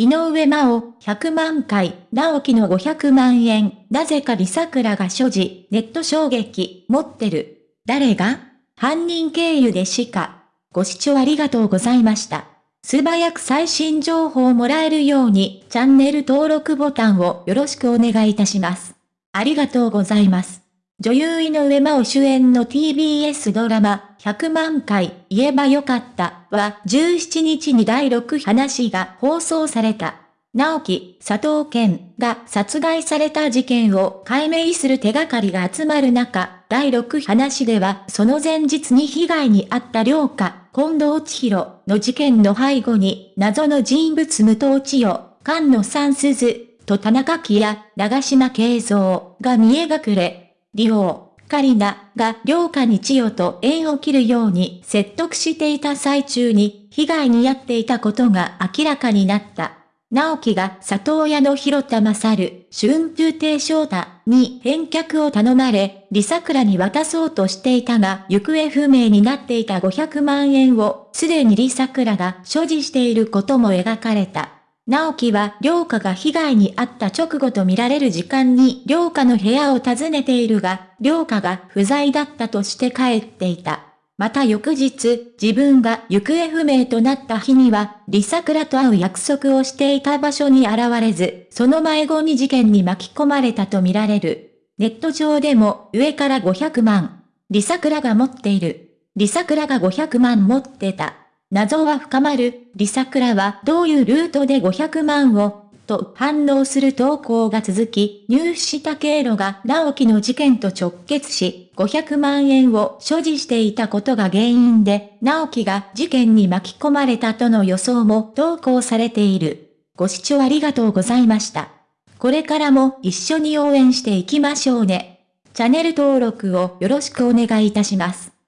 井上真央100万回、直樹の500万円、なぜか李桜が所持、ネット衝撃、持ってる。誰が？犯人経由でしか。ご視聴ありがとうございました。素早く最新情報をもらえるように、チャンネル登録ボタンをよろしくお願いいたします。ありがとうございます。女優井上真央主演の TBS ドラマ、100万回言えばよかったは17日に第6話が放送された。直樹、佐藤健が殺害された事件を解明する手がかりが集まる中、第6話ではその前日に被害に遭った良家、近藤千尋の事件の背後に謎の人物無藤千代、菅野三鈴と田中樹や長島慶三が見え隠れ、リオ、カリナが良家に千代と縁を切るように説得していた最中に被害に遭っていたことが明らかになった。直樹が里親の広田勝、春風亭昇太に返却を頼まれ、李桜に渡そうとしていたが、行方不明になっていた500万円を、すでに李桜が所持していることも描かれた。直樹は良家が被害に遭った直後とみられる時間に良家の部屋を訪ねているが、良家が不在だったとして帰っていた。また翌日、自分が行方不明となった日には、李桜と会う約束をしていた場所に現れず、その前後に事件に巻き込まれたとみられる。ネット上でも上から500万。李桜が持っている。李桜が500万持ってた。謎は深まる、リサクラはどういうルートで500万を、と反応する投稿が続き、入手した経路が直樹の事件と直結し、500万円を所持していたことが原因で、直樹が事件に巻き込まれたとの予想も投稿されている。ご視聴ありがとうございました。これからも一緒に応援していきましょうね。チャンネル登録をよろしくお願いいたします。